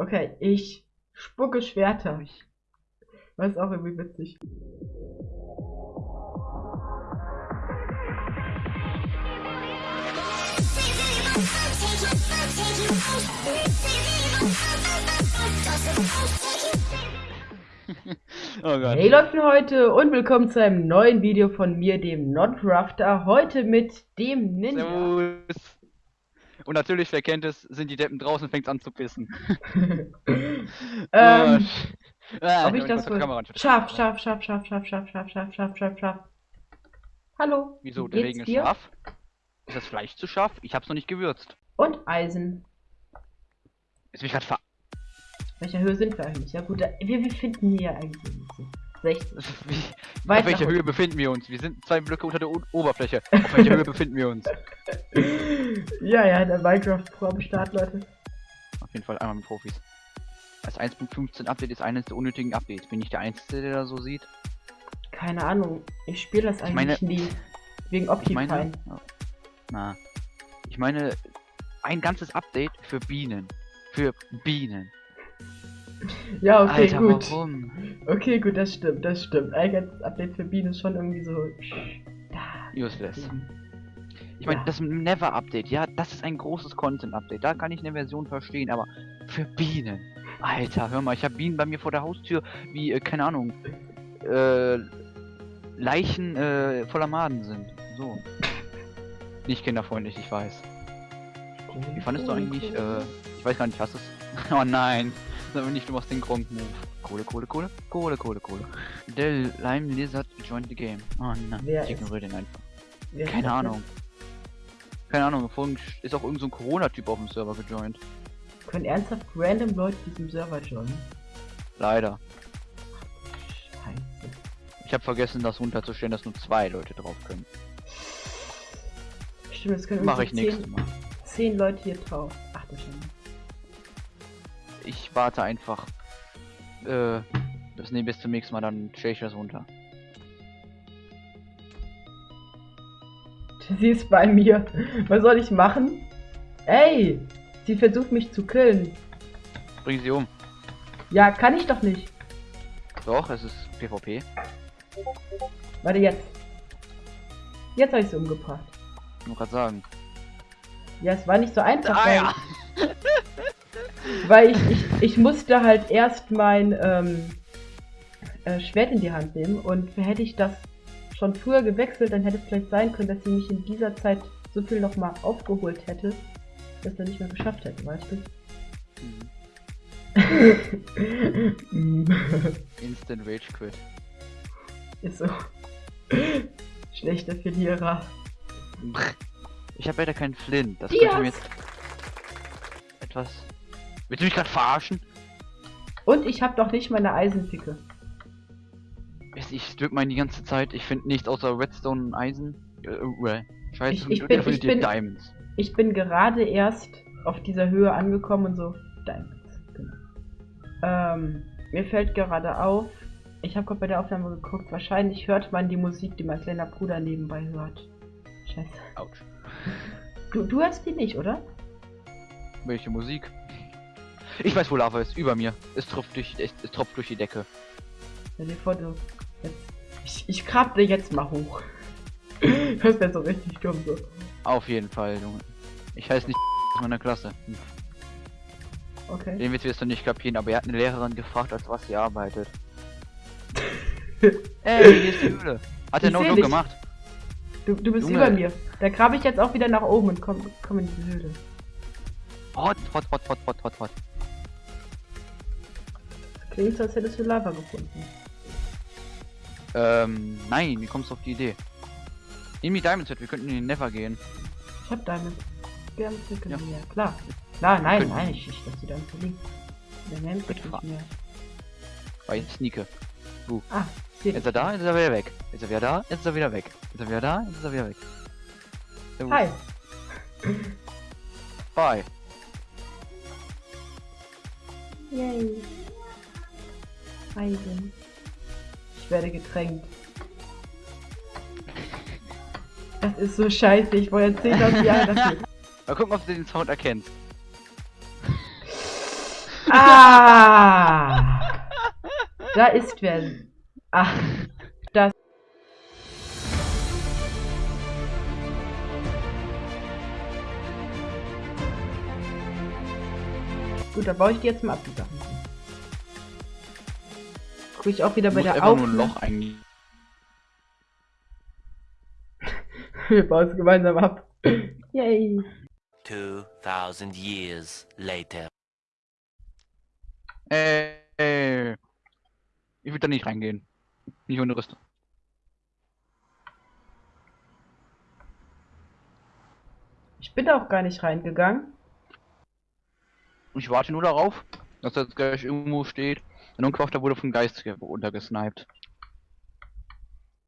Okay, ich spucke Schwerter. Was auch irgendwie witzig. oh Gott. Hey Leute heute und willkommen zu einem neuen Video von mir, dem Notrafter. Heute mit dem Ninja. Servus. Und natürlich, wer kennt es, sind die Deppen draußen, fängt an zu pissen. ähm, Oh, ah, ob ich das wohl... Scharf, scharf, scharf, scharf, scharf, scharf, scharf, scharf, scharf, scharf, scharf. Hallo. Wieso? wie Der Regen ist scharf? Ist das Fleisch zu scharf? Ich hab's noch nicht gewürzt. Und Eisen. Ist mich grad ver... Welcher Höhe sind wir eigentlich? Ja gut, da- wir befinden hier eigentlich so 60. Wie, auf welcher Höhe befinden wir uns? Wir sind zwei Blöcke unter der o Oberfläche. Auf welcher Höhe befinden wir uns? ja, ja, der Minecraft Pro am Start, Leute. Auf jeden Fall einmal mit Profis. Das 1.15 Update ist eines der unnötigen Updates. Bin ich der Einzige, der das so sieht? Keine Ahnung, ich spiele das Ich meine- eigentlich nie. Wegen Ich Optifine. meine, na, ich meine, ein ganzes Update für Bienen. Für Bienen. Ja, okay, Alter, gut. warum? Okay, gut, das stimmt, das stimmt. Ein ganzes Update für Bienen ist schon irgendwie so. Useless. Ich meine, Ja. das Never Update, ja, das ist ein großes Content Update. Da kann ich eine Version verstehen, aber für Bienen. Alter, hör mal, ich habe Bienen bei mir vor der Haustür, wie, äh, keine Ahnung, äh, Leichen äh, voller Maden sind. So. Nicht kinderfreundlich, ich weiß. Wie fandest du eigentlich, äh, ich weiß gar nicht, hast du es? oh nein, das aber nicht, du machst den Gronk-Move. Kohle, Kohle, Kohle, Kohle, Kohle, Kohle. Der Lime Lizard joined the game. Oh nein, Wer ich ignoriere den einfach. Keine das Ahnung. Keine Ahnung, vorhin ist auch irgendein so Corona-Typ auf dem Server gejoint. Können ernsthaft random Leute diesem Server joinen? Leider. Scheiße. Ich habe vergessen, das runterzustellen, dass nur zwei Leute drauf können. Stimmt, es können Mache ich nächstes Mal. zehn Leute hier drauf. Ach du Schande. Ich warte einfach. Äh, bis, nee, bis zum nächsten Mal, dann stelle ich das runter. Sie ist bei mir. Was soll ich machen? Ey! Sie versucht mich zu killen. Bring sie um. Ja, kann ich doch nicht. Doch, es ist PvP. Warte jetzt. Jetzt habe ich sie umgebracht. Nur gerade sagen. Ja, es war nicht so einfach, Ah ja! weil ich, ich, ich musste halt erst mein ähm, äh, Schwert in die Hand nehmen und hätte ich das schon früher gewechselt, dann hätte es vielleicht sein können, dass sie mich in dieser Zeit so viel nochmal aufgeholt hätte, dass er nicht mehr geschafft hätte, weißt du? Instant Rage Quit. Ist so. Schlechter Verlierer. Ich habe leider keinen Flint. Das Dias! könnte mir jetzt etwas. Willst du mich gerade verarschen? Und ich habe doch nicht meine Eisenpicke. Ich, drück mal die ganze Zeit. Ich finde nichts außer Redstone und Eisen. Äh, äh, Scheiße, Ich- ich bin- ich bin- Diamonds. Ich bin gerade erst auf dieser Höhe angekommen und so. Diamonds, genau. Ähm, mir fällt gerade auf, ich habe gerade bei der Aufnahme geguckt, wahrscheinlich hört man die Musik, die mein kleiner Bruder nebenbei hört. Scheiße. Autsch. Du, du hörst die nicht, oder? Welche Musik? Ich weiß, wo Lava ist. Über mir. Es tropft durch, es, es tropft durch die Decke. Stell dir vor, du. Jetzt, ich, ich grab dir jetzt mal hoch. Das wäre so richtig dumm so. Auf jeden Fall, Junge. Ich heiße nicht aus meiner Klasse. Hm. Okay. Den Witz wirst du nicht kapieren, aber er hat eine Lehrerin gefragt, als was sie arbeitet. Ey, hier ist die Höhle. Hat er Ich no seh joke dich. gemacht? Du, du bist Junge. über mir. Da grabe ich jetzt auch wieder nach oben und komm, komm in die Höhle. Hot, hot, hot, hot, hot, hot, hot. Klingt so, als hättest du Lava gefunden. Ähm, nein, wie kommst du auf die Idee? In die Diamond Set, wir könnten in den Never gehen. Ich hab Diamond. Wir haben Stücke Ja. mehr. Klar. Klar, nein, Können- nein, ich, ich lass die dann verlinken. Der nennt sich Bitte. nicht mehr. Bei Sneake. Ah, seht Jetzt ist er da, jetzt ist er wieder weg. Jetzt ist er wieder da, jetzt ist er wieder weg. Jetzt ist er wieder da, jetzt ist er wieder weg. Servus. Hi. Bye. Yay. Eisen. Ich werde getränkt. Das ist so scheiße, ich wollte 10.000 Jahre dafür. Mal gucken, ob du den Sound erkennst. Ah! Da ist wer. Ach, das. Gut, da baue ich die jetzt mal ab, die Sachen. Gucke ich auch wieder bei Muss der einfach nur ein Aufnahme. Loch eigentlich. Wir bauen es gemeinsam ab. Yay. 2,000 years later. Äh, äh, ich will da nicht reingehen. Nicht ohne Rüstung. Ich bin da auch gar nicht reingegangen. Ich warte nur darauf, dass jetzt gleich irgendwo steht. Und Unkraft wurde vom Geist ge- untergesniped.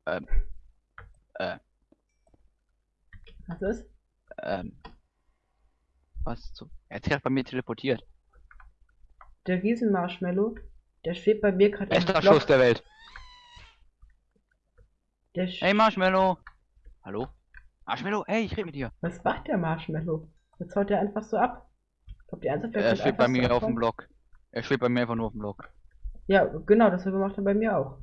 Ähm. Äh, Was ist? ähm. Was zu. Er hat sich bei mir teleportiert. Der Riesenmarshmallow, der schwebt bei mir gerade Bester. Schuss der Welt. Der sch Hey Marshmallow! Hallo? Marshmallow, hey, ich rede mit dir. Was macht der Marshmallow? Jetzt haut er einfach so ab. Glaubt ihr ernsthaft, der Er schwebt bei so mir auf dem? Block. Er schwebt bei mir einfach nur auf dem Block. Ja, genau, dasselbe macht er bei mir auch.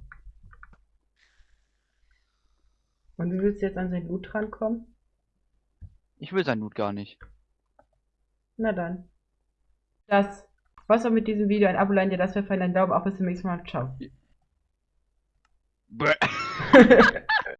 Und wie willst du jetzt an sein Loot rankommen? Ich will sein Loot gar nicht. Na dann. Das war's auch mit diesem Video. Ein Abo, ein dir das wäre fein, ein Daumen, auch bis zum nächsten Mal. Ciao. Bäh.